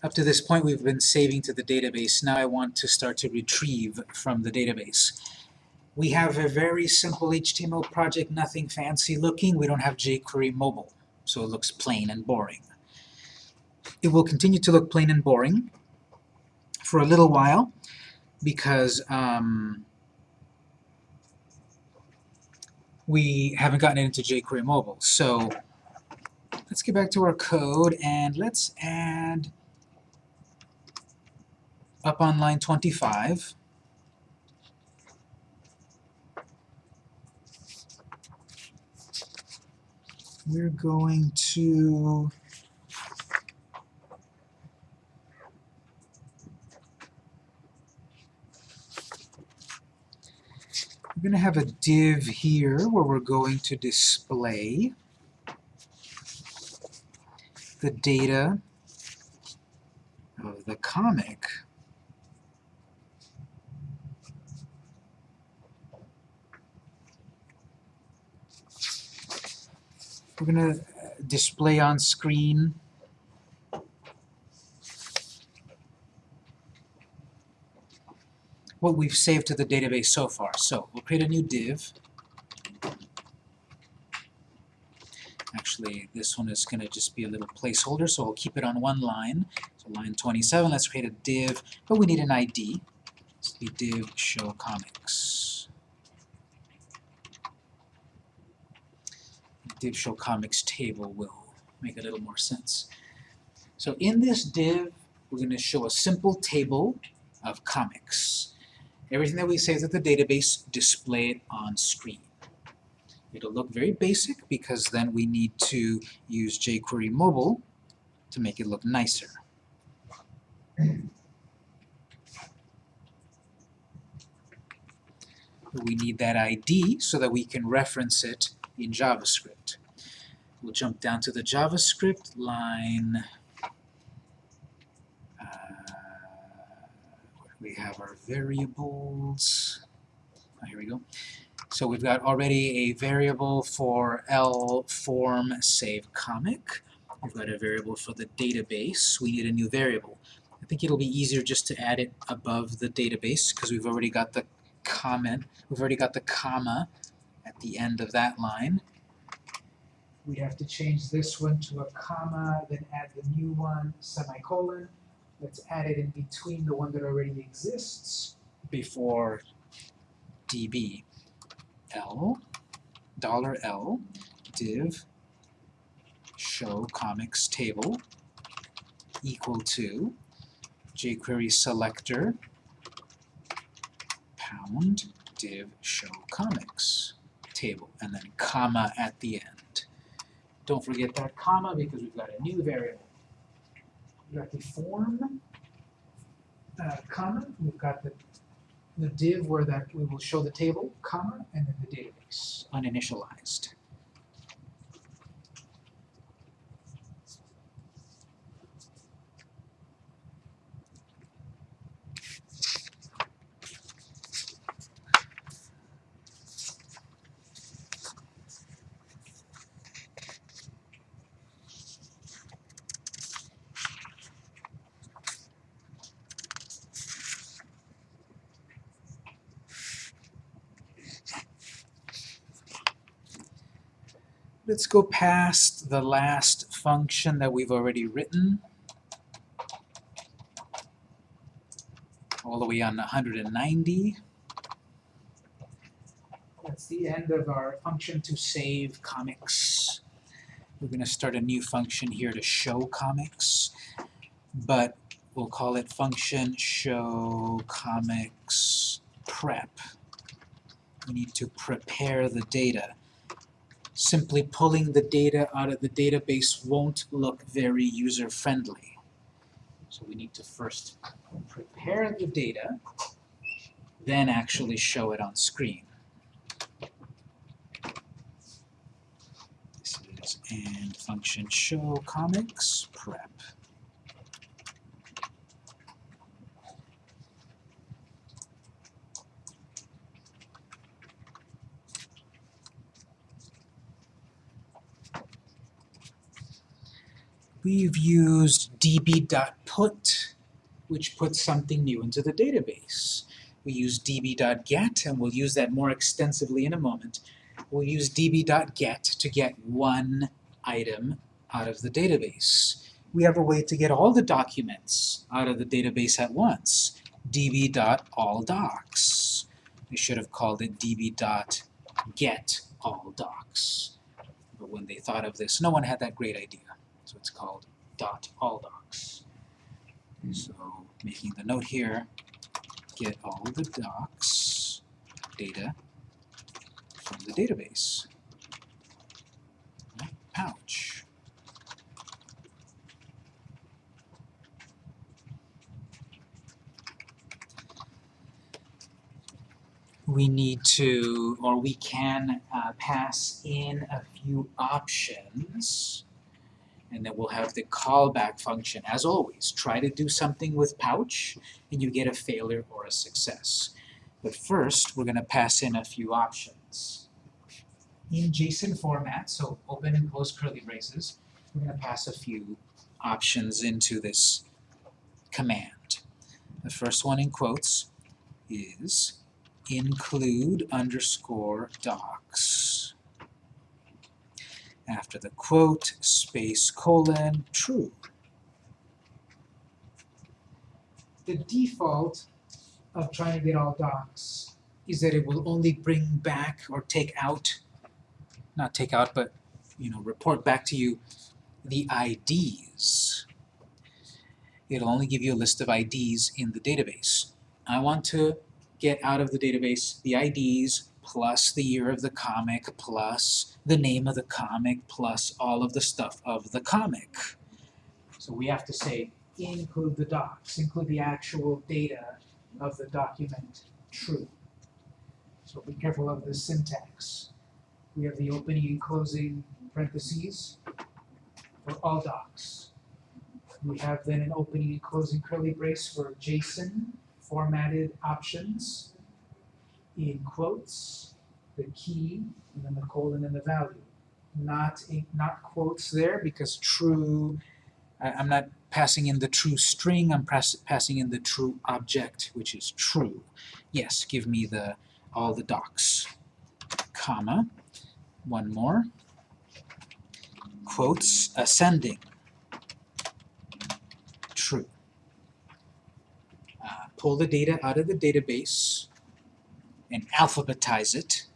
Up to this point, we've been saving to the database. Now I want to start to retrieve from the database. We have a very simple HTML project, nothing fancy looking. We don't have jQuery mobile, so it looks plain and boring. It will continue to look plain and boring for a little while because um, we haven't gotten into jQuery mobile. So let's get back to our code and let's add up on line 25. We're going to we're going to have a div here where we're going to display the data of the comic We're going to uh, display on screen what we've saved to the database so far. So we'll create a new div. Actually, this one is going to just be a little placeholder, so we'll keep it on one line. So line 27, let's create a div, but we need an ID. The div show comics. Div show comics table will make a little more sense. So in this div, we're going to show a simple table of comics. Everything that we save at the database, display it on screen. It'll look very basic because then we need to use jQuery mobile to make it look nicer. We need that ID so that we can reference it in JavaScript. We'll jump down to the JavaScript line. Uh, we have our variables. Oh, here we go. So we've got already a variable for L form save comic. We've got a variable for the database. We need a new variable. I think it'll be easier just to add it above the database because we've already got the comment, we've already got the comma at the end of that line. We have to change this one to a comma, then add the new one, semicolon. Let's add it in between the one that already exists before db. L, dollar $L, div, show comics table, equal to jQuery selector, pound, div, show comics table, and then comma at the end. Don't forget that comma because we've got a new variable. We've got the form uh, comma, we've got the, the div where that we will show the table, comma, and then the database, uninitialized. Let's go past the last function that we've already written. All the way on 190. That's the end of our function to save comics. We're going to start a new function here to show comics, but we'll call it function show comics prep. We need to prepare the data simply pulling the data out of the database won't look very user-friendly. So we need to first prepare the data, then actually show it on screen. This is and function show comics prep. We've used db.put, which puts something new into the database. We use db.get, and we'll use that more extensively in a moment. We'll use db.get to get one item out of the database. We have a way to get all the documents out of the database at once. db.alldocs. We should have called it db.getAllDocs. But when they thought of this, no one had that great idea. So it's called dot all docs. So making the note here, get all the docs data from the database. Ouch. We need to, or we can uh, pass in a few options and then we'll have the callback function. As always, try to do something with pouch and you get a failure or a success. But first, we're going to pass in a few options. In JSON format, so open and close curly braces, we're going to pass a few options into this command. The first one in quotes is include underscore docs. After the quote, space colon, true. The default of trying to get all docs is that it will only bring back or take out, not take out, but you know, report back to you the IDs. It'll only give you a list of IDs in the database. I want to get out of the database the IDs plus the year of the comic plus the name of the comic plus all of the stuff of the comic. So we have to say include the docs, include the actual data of the document true. So be careful of the syntax. We have the opening and closing parentheses for all docs. We have then an opening and closing curly brace for JSON formatted options in quotes, the key, and then the colon and the value. Not, in, not quotes there because true, I, I'm not passing in the true string, I'm pass, passing in the true object, which is true. Yes, give me the all the docs. Comma, one more. Quotes, ascending. True. Uh, pull the data out of the database and alphabetize it.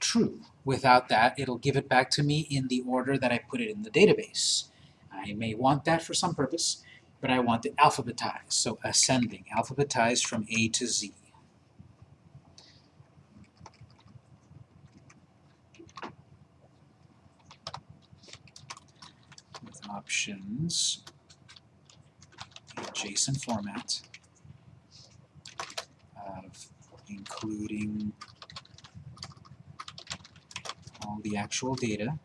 True. Without that, it'll give it back to me in the order that I put it in the database. I may want that for some purpose, but I want it alphabetized, so ascending, alphabetized from A to Z. With options in JSON format of including all the actual data,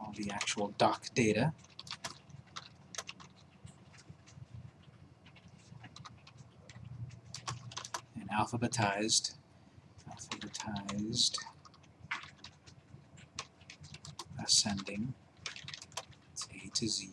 all the actual doc data, and alphabetized, alphabetized ascending, it's A to Z,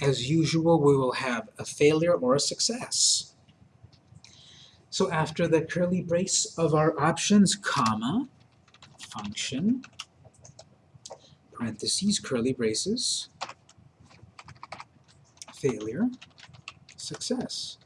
As usual, we will have a failure or a success. So after the curly brace of our options, comma, function, parentheses, curly braces, failure, success.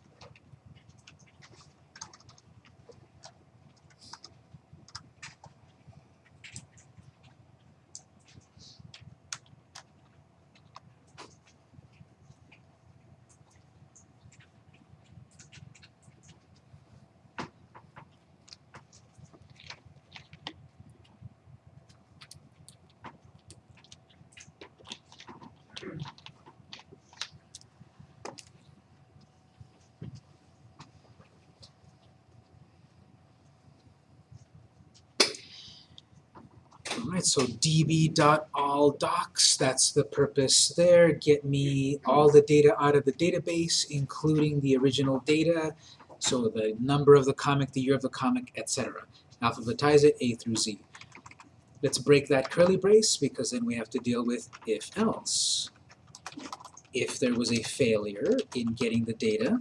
Alright, so db.alldocs, that's the purpose there. Get me all the data out of the database, including the original data, so the number of the comic, the year of the comic, etc. Alphabetize it A through Z. Let's break that curly brace because then we have to deal with if else. If there was a failure in getting the data,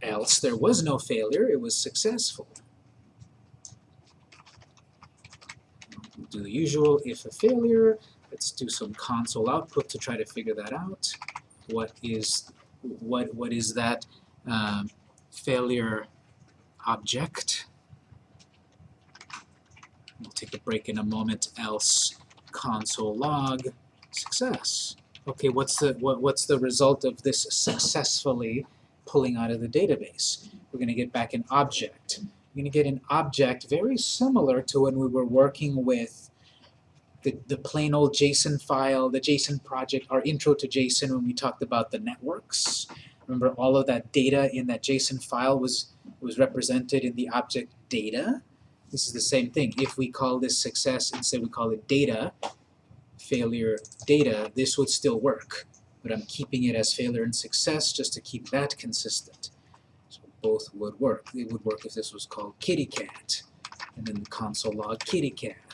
else there was no failure, it was successful. do the usual if a failure. Let's do some console output to try to figure that out. What is what what is that um, failure object? We'll take a break in a moment. Else console log success. Okay, what's the what, what's the result of this successfully pulling out of the database? We're going to get back an object We're going to get an object very similar to when we were working with the, the plain old JSON file, the JSON project, our intro to JSON when we talked about the networks. Remember all of that data in that JSON file was, was represented in the object data? This is the same thing. If we call this success, instead we call it data, failure data, this would still work. But I'm keeping it as failure and success just to keep that consistent So both would work. It would work if this was called kitty cat, and then the console log kitty cat.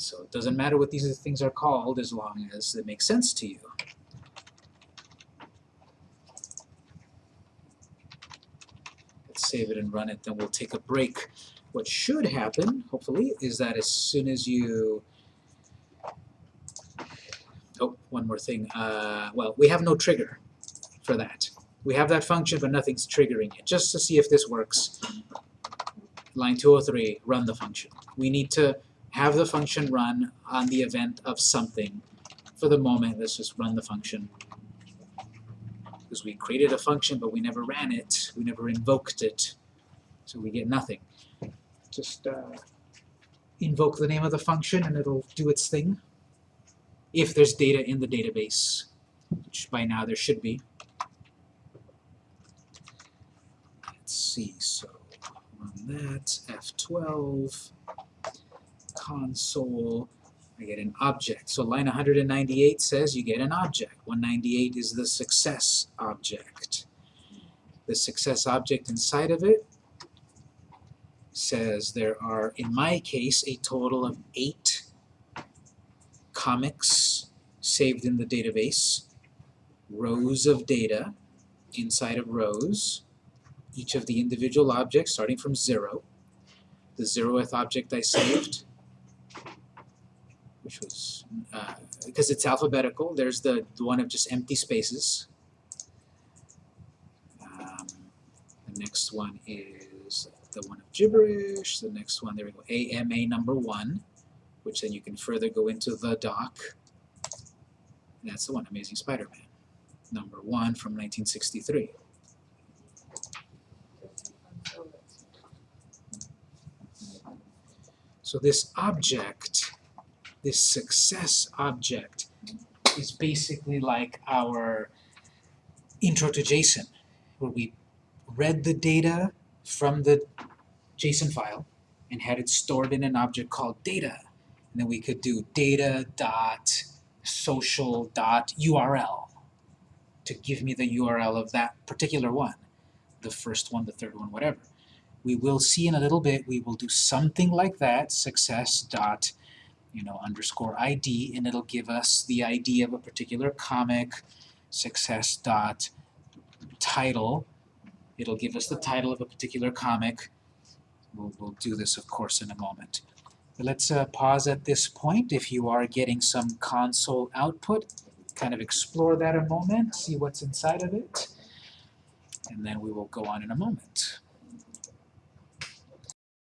So it doesn't matter what these things are called as long as it makes sense to you. Let's save it and run it, then we'll take a break. What should happen, hopefully, is that as soon as you Oh, one more thing. Uh, well, we have no trigger for that. We have that function, but nothing's triggering it. Just to see if this works, line 203, run the function. We need to have the function run on the event of something. For the moment, let's just run the function. Because we created a function, but we never ran it. We never invoked it. So we get nothing. Just uh, invoke the name of the function, and it'll do its thing. If there's data in the database, which by now there should be. Let's see. So run that, F12, console, I get an object. So line 198 says you get an object. 198 is the success object. The success object inside of it says there are, in my case, a total of eight comics saved in the database, rows of data inside of rows, each of the individual objects starting from 0. The zeroth object I saved, which was, uh, because it's alphabetical, there's the, the one of just empty spaces. Um, the next one is the one of gibberish. The next one, there we go, AMA number 1, which then you can further go into the doc. And that's the one, Amazing Spider-Man, number 1 from 1963. So this object, this success object, is basically like our intro to JSON, where we read the data from the JSON file and had it stored in an object called data. And then we could do data dot social dot URL to give me the URL of that particular one, the first one, the third one, whatever we will see in a little bit, we will do something like that, success dot, you know, underscore ID, and it'll give us the ID of a particular comic, success dot title, it'll give us the title of a particular comic. We'll, we'll do this, of course, in a moment. But let's uh, pause at this point. If you are getting some console output, kind of explore that a moment, see what's inside of it, and then we will go on in a moment.